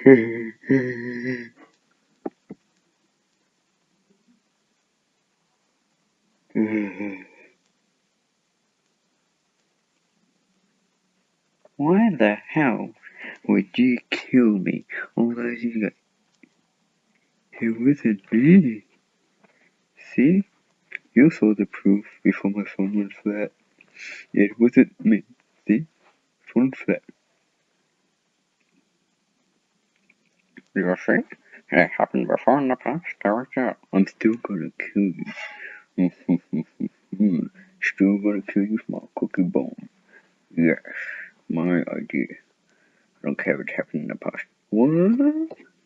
Why the hell would you kill me all those years ago? It wasn't me. See? You saw the proof before my phone went flat. It wasn't me. See? Phone flat. You see? It happened before in the past. There we. I'm still gonna kill you. still gonna kill you with my cookie bomb. Yes, my idea. I don't care what happened in the past. What?